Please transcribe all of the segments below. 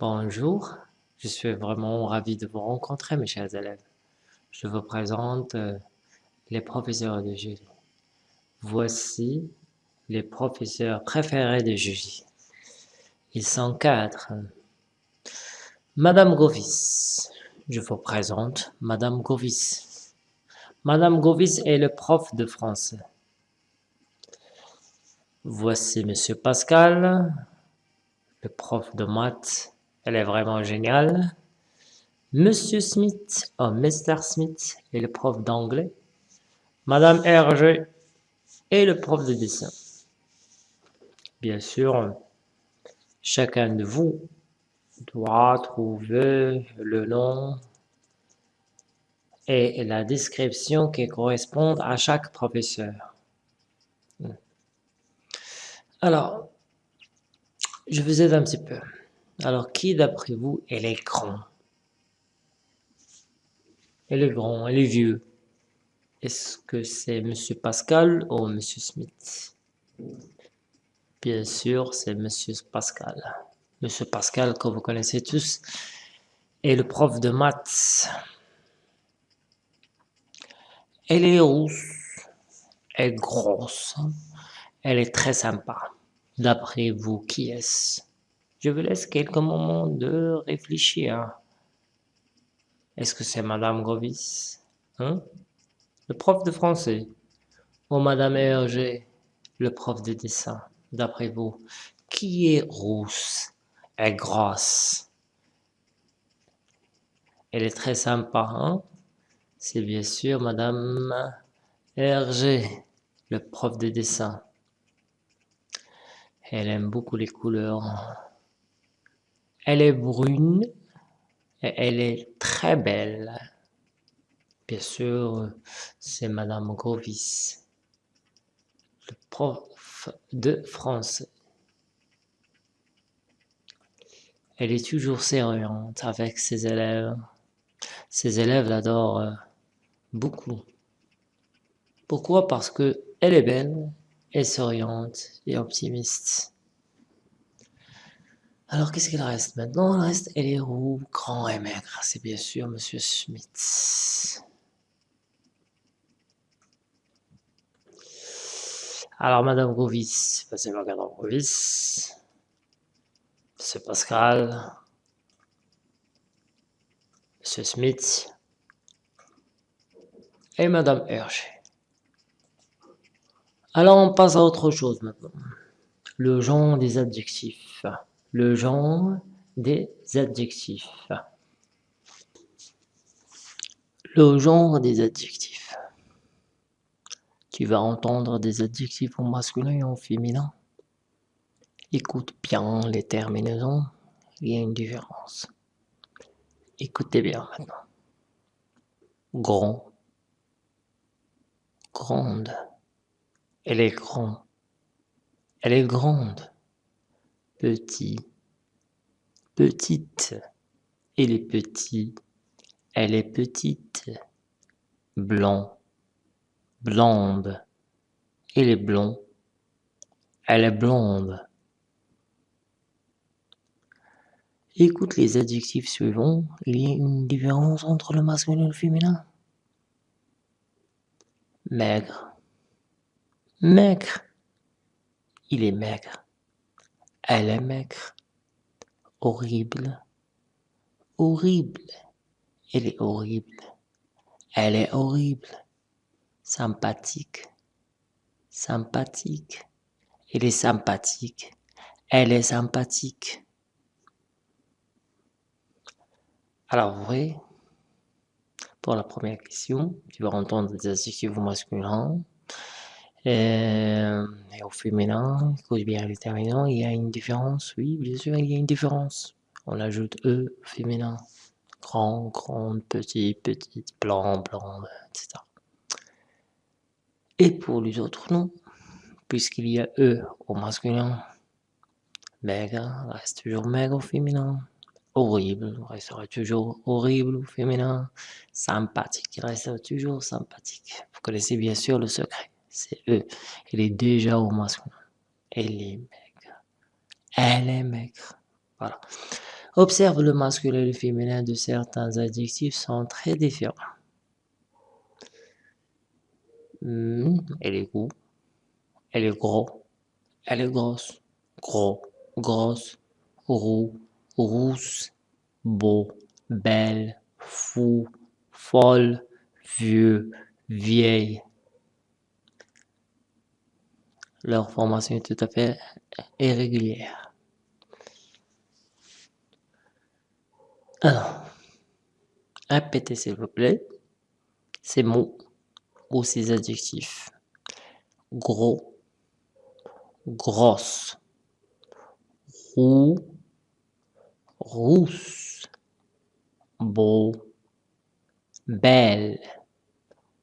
Bonjour, je suis vraiment ravi de vous rencontrer mes chers élèves. Je vous présente euh, les professeurs de jury. Voici les professeurs préférés de jury. Ils sont quatre. Madame Govis, je vous présente Madame Govis. Madame Govis est le prof de français. Voici Monsieur Pascal, le prof de maths. Elle est vraiment géniale. Monsieur Smith, oh Mr. Smith est le prof d'anglais. Madame Hergé est le prof de dessin. Bien sûr, chacun de vous doit trouver le nom et la description qui correspondent à chaque professeur. Alors, je vous aide un petit peu. Alors, qui d'après vous est les grands Elle est grand, elle est vieux. Est-ce que c'est Monsieur Pascal ou Monsieur Smith? Bien sûr, c'est Monsieur Pascal. Monsieur Pascal, que vous connaissez tous, est le prof de maths. Elle est rousse, elle est grosse, elle est très sympa. D'après vous, qui est-ce? Je vous laisse quelques moments de réfléchir. Est-ce que c'est Madame Grovis hein? Le prof de français Ou Madame Hergé, le prof de dessin D'après vous, qui est rousse et grosse Elle est très sympa, hein? C'est bien sûr Madame Hergé, le prof de dessin. Elle aime beaucoup les couleurs. Elle est brune et elle est très belle. Bien sûr, c'est Madame Grovis, le prof de français. Elle est toujours sérieuse avec ses élèves. Ses élèves l'adorent euh, beaucoup. Pourquoi? Parce que elle est belle, et souriante et optimiste. Alors, qu'est-ce qu'il reste? Maintenant Il reste, elle grand et maigre. C'est bien sûr Monsieur Smith. Alors, Madame Grovis, passez voir Madame Grovis. Monsieur Pascal. Monsieur Smith. Et Madame Hergé. Alors on passe à autre chose maintenant. Le genre des adjectifs. Le genre des adjectifs. Le genre des adjectifs. Tu vas entendre des adjectifs au masculin et au féminin. Écoute bien les terminaisons, il y a une différence. Écoutez bien maintenant. Grand, grande, elle est grande. Elle est grande. Petit. Petite. Elle est petit. Elle est petite. Blanc. Blonde. Elle est blond. Elle est blonde. Écoute les adjectifs suivants. Il y a une différence entre le masculin et le féminin. Maigre maigre. Il est maigre. Elle est maigre. Horrible. Horrible. Elle est horrible. Elle est horrible. Sympathique. Sympathique. Elle est sympathique. Elle est sympathique. Alors, vous pour la première question, tu vas entendre des adjectifs masculins, euh, et au féminin, cause bien déterminant, il y a une différence, oui, bien sûr, il y a une différence. On ajoute E féminin, grand, grande, petit, petite, blanc, blanc, etc. Et pour les autres noms, puisqu'il y a E au masculin, maigre reste toujours maigre au féminin, horrible restera toujours horrible au féminin, sympathique restera toujours sympathique. Vous connaissez bien sûr le secret c'est eux. Elle est déjà au masculin. Elle est maigre. Elle est maigre. Voilà. Observe le masculin et le féminin de certains adjectifs sont très différents. Hmm, elle est gros, elle est gros, elle est grosse, gros, grosse, roux, rousse, beau, belle, fou, folle, vieux, vieille. Leur formation est tout à fait irrégulière. Alors, répétez s'il vous plaît ces mots ou ces adjectifs. Gros, grosse, roux, rousse, beau, belle,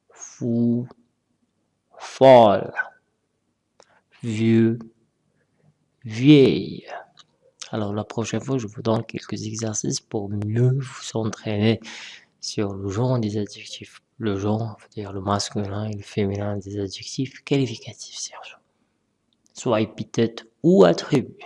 fou, folle, vieux, vieille. Alors la prochaine fois, je vous donne quelques exercices pour mieux vous entraîner sur le genre des adjectifs. Le genre, c'est-à-dire le masculin et le féminin des adjectifs qualificatifs, Serge. Soit épithète ou attribut.